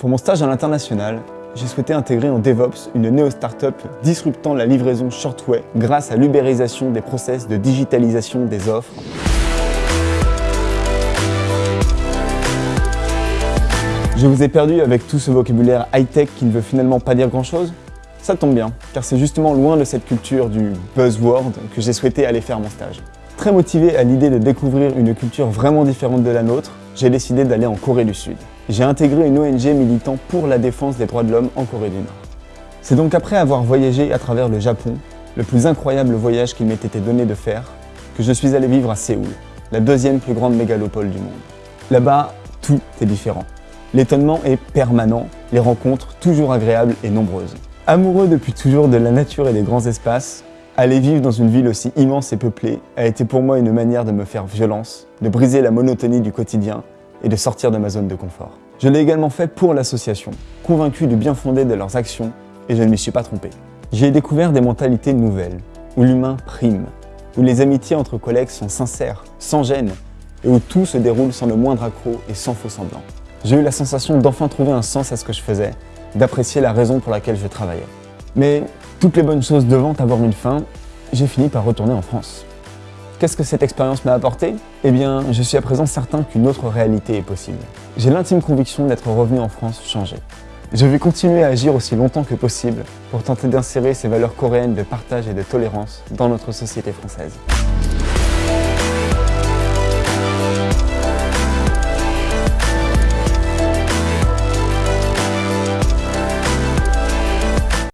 Pour mon stage à l'international, j'ai souhaité intégrer en DevOps une néo-startup disruptant la livraison shortway grâce à l'ubérisation des process de digitalisation des offres. Je vous ai perdu avec tout ce vocabulaire high-tech qui ne veut finalement pas dire grand-chose Ça tombe bien, car c'est justement loin de cette culture du buzzword que j'ai souhaité aller faire mon stage. Très motivé à l'idée de découvrir une culture vraiment différente de la nôtre, j'ai décidé d'aller en Corée du Sud j'ai intégré une ONG militant pour la défense des droits de l'homme en Corée du Nord. C'est donc après avoir voyagé à travers le Japon, le plus incroyable voyage qu'il m'ait été donné de faire, que je suis allé vivre à Séoul, la deuxième plus grande mégalopole du monde. Là-bas, tout est différent. L'étonnement est permanent, les rencontres toujours agréables et nombreuses. Amoureux depuis toujours de la nature et des grands espaces, aller vivre dans une ville aussi immense et peuplée a été pour moi une manière de me faire violence, de briser la monotonie du quotidien et de sortir de ma zone de confort. Je l'ai également fait pour l'association, convaincu du bien fondé de leurs actions, et je ne m'y suis pas trompé. J'ai découvert des mentalités nouvelles, où l'humain prime, où les amitiés entre collègues sont sincères, sans gêne, et où tout se déroule sans le moindre accroc et sans faux semblant. J'ai eu la sensation d'enfin trouver un sens à ce que je faisais, d'apprécier la raison pour laquelle je travaillais. Mais toutes les bonnes choses devant avoir une fin, j'ai fini par retourner en France. Qu'est-ce que cette expérience m'a apporté? Eh bien, je suis à présent certain qu'une autre réalité est possible. J'ai l'intime conviction d'être revenu en France changé. Je vais continuer à agir aussi longtemps que possible pour tenter d'insérer ces valeurs coréennes de partage et de tolérance dans notre société française.